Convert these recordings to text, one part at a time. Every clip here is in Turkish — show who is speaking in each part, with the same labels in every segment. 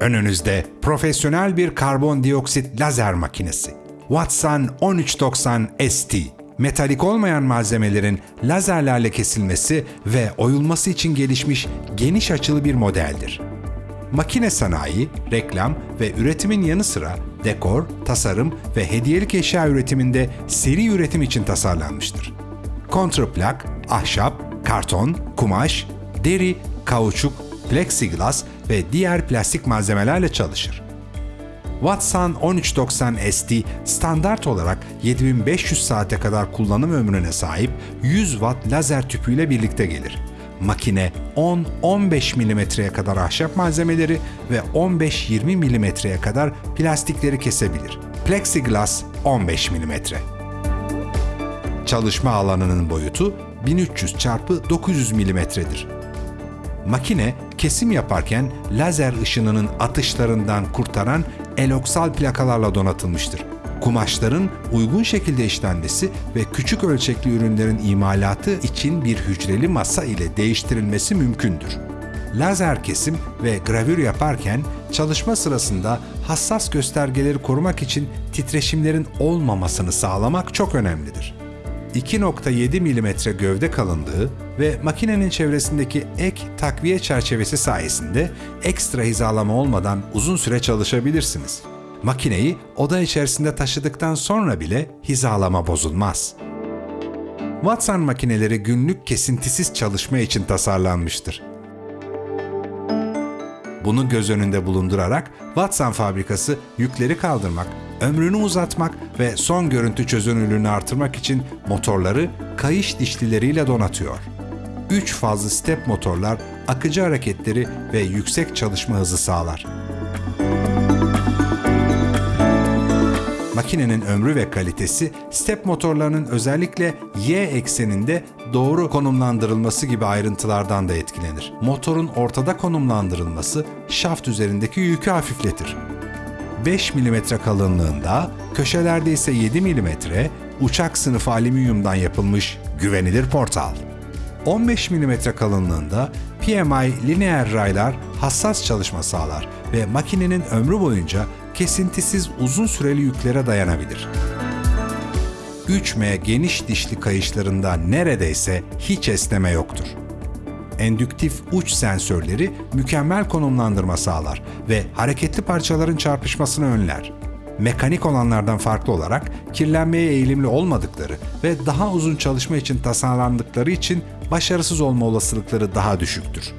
Speaker 1: Önünüzde profesyonel bir karbondioksit lazer makinesi. Watson 1390 ST. Metalik olmayan malzemelerin lazerlerle kesilmesi ve oyulması için gelişmiş geniş açılı bir modeldir. Makine sanayi, reklam ve üretimin yanı sıra dekor, tasarım ve hediyelik eşya üretiminde seri üretim için tasarlanmıştır. Kontraplak, ahşap, karton, kumaş, deri, kauçuk, plexiglas ve diğer plastik malzemelerle çalışır. Watson 1390 ST standart olarak 7500 saate kadar kullanım ömrüne sahip 100 watt lazer tüpüyle birlikte gelir. Makine 10-15 mm'ye kadar ahşap malzemeleri ve 15-20 mm'ye kadar plastikleri kesebilir. Plexiglas 15 mm. Çalışma alanının boyutu 1300 x 900 mm'dir. Makine kesim yaparken lazer ışınının atışlarından kurtaran eloksal plakalarla donatılmıştır. Kumaşların uygun şekilde işlenmesi ve küçük ölçekli ürünlerin imalatı için bir hücreli masa ile değiştirilmesi mümkündür. Lazer kesim ve gravür yaparken çalışma sırasında hassas göstergeleri korumak için titreşimlerin olmamasını sağlamak çok önemlidir. 2.7 mm gövde kalınlığı ve makinenin çevresindeki ek takviye çerçevesi sayesinde ekstra hizalama olmadan uzun süre çalışabilirsiniz. Makineyi oda içerisinde taşıdıktan sonra bile hizalama bozulmaz. Watson makineleri günlük kesintisiz çalışma için tasarlanmıştır. Bunu göz önünde bulundurarak Watson fabrikası yükleri kaldırmak, ömrünü uzatmak ve son görüntü çözünürlüğünü artırmak için motorları kayış dişlileriyle donatıyor. 3 fazlı step motorlar akıcı hareketleri ve yüksek çalışma hızı sağlar. Makinenin ömrü ve kalitesi step motorlarının özellikle Y ekseninde doğru konumlandırılması gibi ayrıntılardan da etkilenir. Motorun ortada konumlandırılması şaft üzerindeki yükü hafifletir. 5 mm kalınlığında, köşelerde ise 7 mm uçak sınıfı alüminyumdan yapılmış güvenilir portal. 15 mm kalınlığında PMI lineer raylar hassas çalışma sağlar ve makinenin ömrü boyunca kesintisiz uzun süreli yüklere dayanabilir. 3M geniş dişli kayışlarında neredeyse hiç esneme yoktur. Endüktif uç sensörleri mükemmel konumlandırma sağlar ve hareketli parçaların çarpışmasını önler. Mekanik olanlardan farklı olarak kirlenmeye eğilimli olmadıkları ve daha uzun çalışma için tasarlandıkları için başarısız olma olasılıkları daha düşüktür.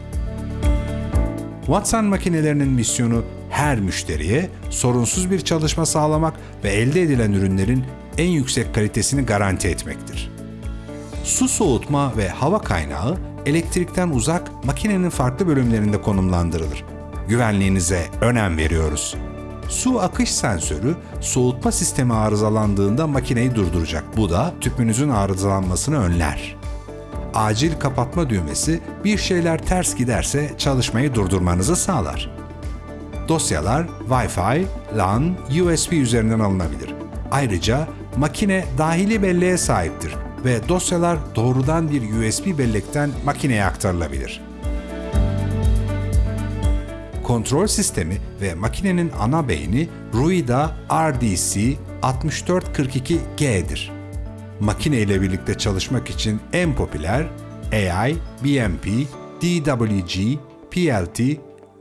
Speaker 1: Watson makinelerinin misyonu her müşteriye sorunsuz bir çalışma sağlamak ve elde edilen ürünlerin en yüksek kalitesini garanti etmektir. Su soğutma ve hava kaynağı elektrikten uzak makinenin farklı bölümlerinde konumlandırılır. Güvenliğinize önem veriyoruz. Su akış sensörü soğutma sistemi arızalandığında makineyi durduracak. Bu da tüpünüzün arızalanmasını önler. Acil kapatma düğmesi bir şeyler ters giderse çalışmayı durdurmanızı sağlar. Dosyalar Wi-Fi, LAN, USB üzerinden alınabilir. Ayrıca makine dahili belleğe sahiptir ve dosyalar doğrudan bir USB bellekten makineye aktarılabilir. Kontrol sistemi ve makinenin ana beyni Ruida RDC 6442G'dir. Makine ile birlikte çalışmak için en popüler AI, BMP, DWG, PLT,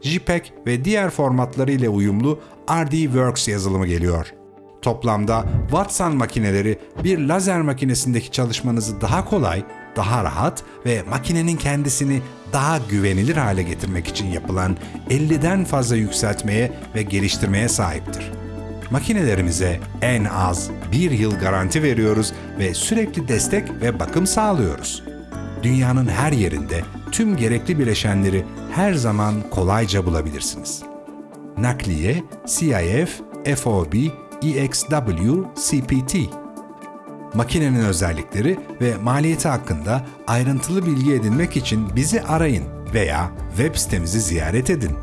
Speaker 1: JPEG ve diğer formatları ile uyumlu RDWorks yazılımı geliyor. Toplamda Watson makineleri bir lazer makinesindeki çalışmanızı daha kolay, daha rahat ve makinenin kendisini daha güvenilir hale getirmek için yapılan 50'den fazla yükseltmeye ve geliştirmeye sahiptir. Makinelerimize en az bir yıl garanti veriyoruz ve sürekli destek ve bakım sağlıyoruz. Dünyanın her yerinde tüm gerekli bileşenleri her zaman kolayca bulabilirsiniz. Nakliye, CIF, FOB, EXW, CPT. Makinenin özellikleri ve maliyeti hakkında ayrıntılı bilgi edinmek için bizi arayın veya web sitemizi ziyaret edin.